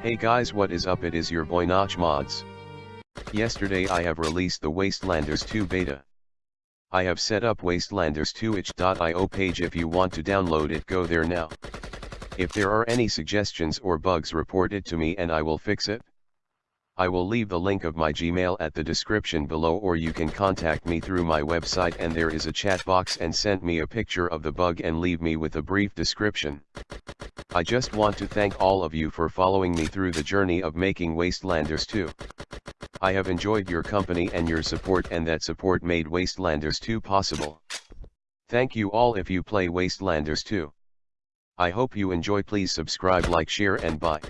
Hey guys what is up it is your boy Notch Mods. Yesterday I have released the Wastelanders 2 beta. I have set up wastelanders2itch.io page if you want to download it go there now. If there are any suggestions or bugs report it to me and I will fix it. I will leave the link of my Gmail at the description below or you can contact me through my website and there is a chat box and send me a picture of the bug and leave me with a brief description. I just want to thank all of you for following me through the journey of making Wastelanders 2. I have enjoyed your company and your support and that support made Wastelanders 2 possible. Thank you all if you play Wastelanders 2. I hope you enjoy please subscribe like share and bye.